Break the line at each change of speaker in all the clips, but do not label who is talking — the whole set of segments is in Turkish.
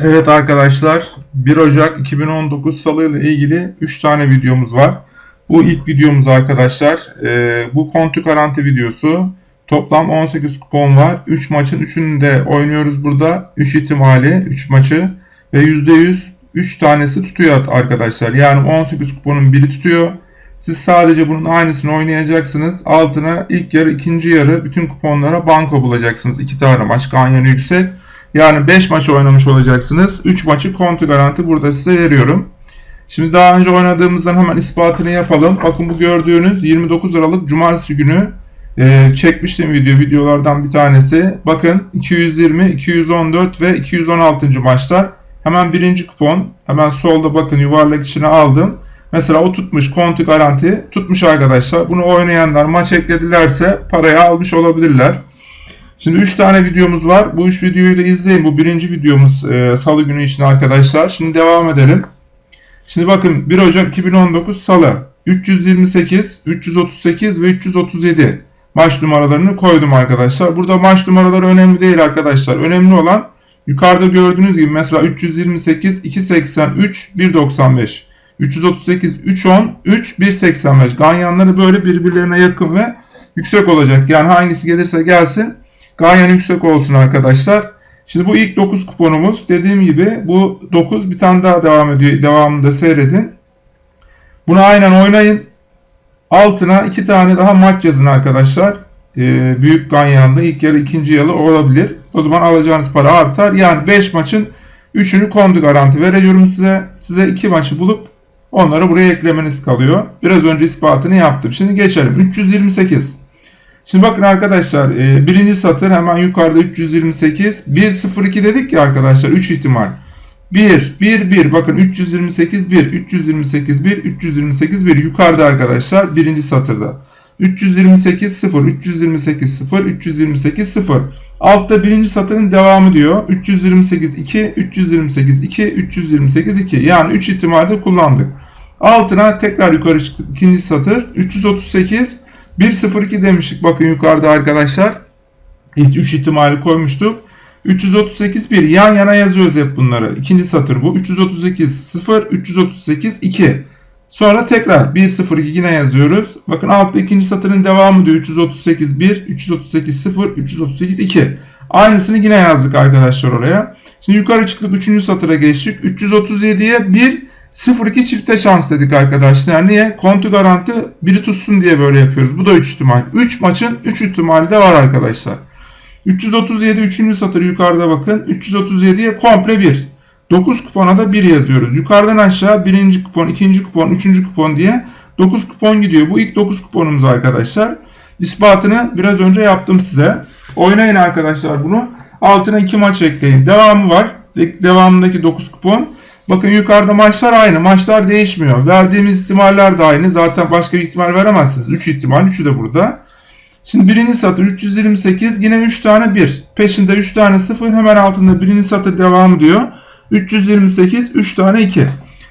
Evet arkadaşlar 1 Ocak 2019 Salı ile ilgili 3 tane videomuz var. Bu ilk videomuz arkadaşlar. Ee, bu kontu garanti videosu. Toplam 18 kupon var. 3 maçın 3'ünü de oynuyoruz burada. 3 ihtimali 3 maçı ve %100 3 tanesi tutuyor arkadaşlar. Yani 18 kuponun biri tutuyor. Siz sadece bunun aynısını oynayacaksınız. Altına ilk yarı, ikinci yarı bütün kuponlara banko bulacaksınız. 2 tane maç ganyanı yüksek. Yani 5 maç oynamış olacaksınız. 3 maçı kontu garanti burada size veriyorum. Şimdi daha önce oynadığımızdan hemen ispatını yapalım. Bakın bu gördüğünüz 29 Aralık Cumartesi günü e, çekmiştim video videolardan bir tanesi. Bakın 220, 214 ve 216. maçlar. Hemen birinci kupon. Hemen solda bakın yuvarlak içine aldım. Mesela o tutmuş kontu garanti tutmuş arkadaşlar. Bunu oynayanlar maç ekledilerse parayı almış olabilirler. Şimdi 3 tane videomuz var. Bu 3 videoyu da izleyin. Bu birinci videomuz e, salı günü için arkadaşlar. Şimdi devam edelim. Şimdi bakın 1 Ocak 2019 salı 328, 338 ve 337 maç numaralarını koydum arkadaşlar. Burada maç numaraları önemli değil arkadaşlar. Önemli olan yukarıda gördüğünüz gibi mesela 328, 283, 195. 338, 310, 3, 185. Ganyanları böyle birbirlerine yakın ve yüksek olacak. Yani hangisi gelirse gelsin Ganyan yüksek olsun arkadaşlar. Şimdi bu ilk 9 kuponumuz. Dediğim gibi bu 9 bir tane daha devam ediyor. Devamında seyredin. Bunu aynen oynayın. Altına 2 tane daha maç yazın arkadaşlar. Ee, büyük ganyanlı ilk yarı ikinci yarı olabilir. O zaman alacağınız para artar. Yani 5 maçın 3'ünü kondu garanti veriyorum size. Size 2 maçı bulup onları buraya eklemeniz kalıyor. Biraz önce ispatını yaptım. Şimdi geçelim. 328. Şimdi bakın arkadaşlar e, birinci satır hemen yukarıda 328. 102 dedik ya arkadaşlar 3 ihtimal. 1, 1, 1 bakın 328, 1, 328, 1, 328, 1 yukarıda arkadaşlar birinci satırda. 328, 0, 328, 0, 328, 0. Altta birinci satırın devamı diyor. 328, 2, 328, 2, 328, 2. Yani 3 ihtimalde kullandık. Altına tekrar yukarı çıktık. İkinci satır 338, 1.02 demiştik bakın yukarıda arkadaşlar. İlk 3 ihtimali koymuştuk. 338 1 yan yana yazıyoruz hep bunları. İkinci satır bu. 338 0 338 2. Sonra tekrar 1 0 2 yine yazıyoruz. Bakın altta ikinci satırın devamı diyor. 338 1 338 0 338 2. Aynısını yine yazdık arkadaşlar oraya. Şimdi yukarı çıktık 3. satıra geçtik. 337'ye 1 0-2 çifte şans dedik arkadaşlar. Niye? Kontu garanti biri tutsun diye böyle yapıyoruz. Bu da 3 ihtimal. 3 maçın 3 ihtimali de var arkadaşlar. 337 3. satır yukarıda bakın. 337'ye komple 1. 9 kupona da 1 yazıyoruz. Yukarıdan aşağı 1. kupon, 2. kupon, 3. kupon diye 9 kupon gidiyor. Bu ilk 9 kuponumuz arkadaşlar. İspatını biraz önce yaptım size. Oynayın arkadaşlar bunu. Altına 2 maç ekleyin. Devamı var. Devamındaki 9 kupon. Bakın yukarıda maçlar aynı. Maçlar değişmiyor. Verdiğimiz ihtimaller de aynı. Zaten başka bir ihtimal veremezsiniz. 3 ihtimal. 3'ü de burada. Şimdi birinci satır 328. Yine 3 tane 1. Peşinde 3 tane 0. Hemen altında birinci satır devam diyor. 328. 3 tane 2.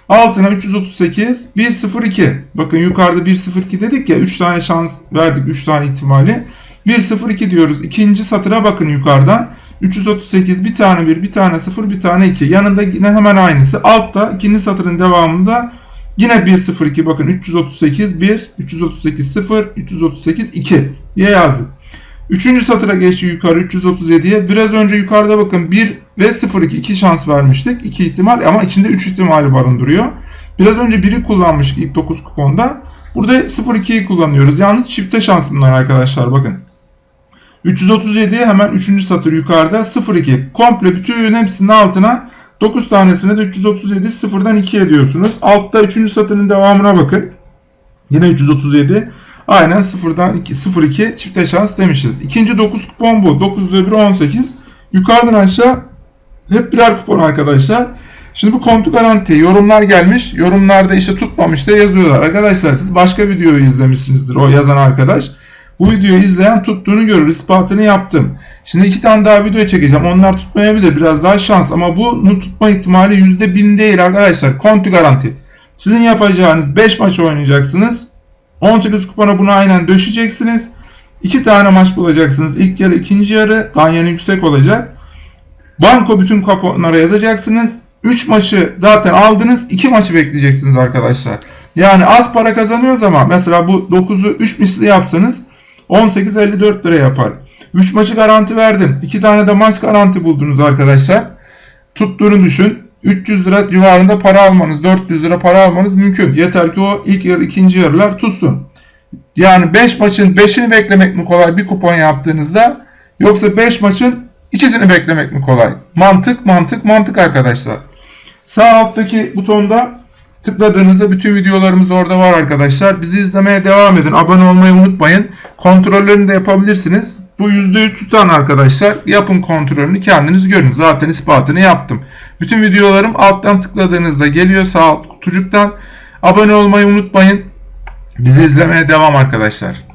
Altına 338. 102. Bakın yukarıda 102 dedik ya. 3 tane şans verdik. 3 tane ihtimali. 102 diyoruz. İkinci satıra bakın yukarıdan. 338 bir tane 1, bir tane 0, bir tane 2. Yanında yine hemen aynısı. Altta ikinci satırın devamında yine 1, 0, 2. Bakın 338 1, 338 0, 338 2 diye yazdık. Üçüncü satıra geçti yukarı 337'ye. Biraz önce yukarıda bakın 1 ve 0, 2. 2 şans vermiştik. 2 ihtimal ama içinde 3 ihtimali barındırıyor. Biraz önce 1'i kullanmıştık ilk 9 kuponda. Burada 0-2'yi kullanıyoruz. Yalnız çifte şans bunlar arkadaşlar bakın. 337'ye hemen 3. satır yukarıda 0,2. Komple bütün hepsinin altına 9 tanesine de 337 sıfırdan 2 ediyorsunuz. Altta 3. satırın devamına bakın. Yine 337. Aynen sıfırdan 2, 0,2 çifte şans demişiz. İkinci 9 kupon bu. 9 1 18. Yukarıdan aşağı hep birer kupon arkadaşlar. Şimdi bu kontu garanti yorumlar gelmiş. Yorumlarda işte tutmamış da yazıyorlar. Arkadaşlar siz başka videoyu izlemişsinizdir o yazan arkadaş. Bu videoyu izleyen tuttuğunu görür. ispatını yaptım. Şimdi iki tane daha video çekeceğim. Onlar tutmayabilir. Biraz daha şans. Ama bunun tutma ihtimali %1000 değil arkadaşlar. Konti garanti. Sizin yapacağınız 5 maç oynayacaksınız. 18 kupona bunu aynen döşeceksiniz. 2 tane maç bulacaksınız. İlk yarı, ikinci yarı. Ganyan yüksek olacak. Banko bütün kuponlara yazacaksınız. 3 maçı zaten aldınız. 2 maçı bekleyeceksiniz arkadaşlar. Yani az para kazanıyoruz ama mesela bu 9'u 3 misli yapsanız 18.54 lira yapar. 3 maçı garanti verdim. 2 tane de maç garanti buldunuz arkadaşlar. Tuttuğunu düşün. 300 lira civarında para almanız, 400 lira para almanız mümkün. Yeter ki o ilk yarı, ikinci yarılar tutsun. Yani 5 maçın 5'ini beklemek mi kolay bir kupon yaptığınızda yoksa 5 maçın ikisini beklemek mi kolay? Mantık, mantık, mantık arkadaşlar. Sağ alttaki butonda tıkladığınızda bütün videolarımız orada var arkadaşlar. Bizi izlemeye devam edin. Abone olmayı unutmayın. Kontrollerini de yapabilirsiniz. Bu %100 tutan arkadaşlar. Yapın kontrolünü kendiniz görün. Zaten ispatını yaptım. Bütün videolarım alttan tıkladığınızda geliyor sağ kutucuktan. Abone olmayı unutmayın. Bizi izlemeye devam arkadaşlar.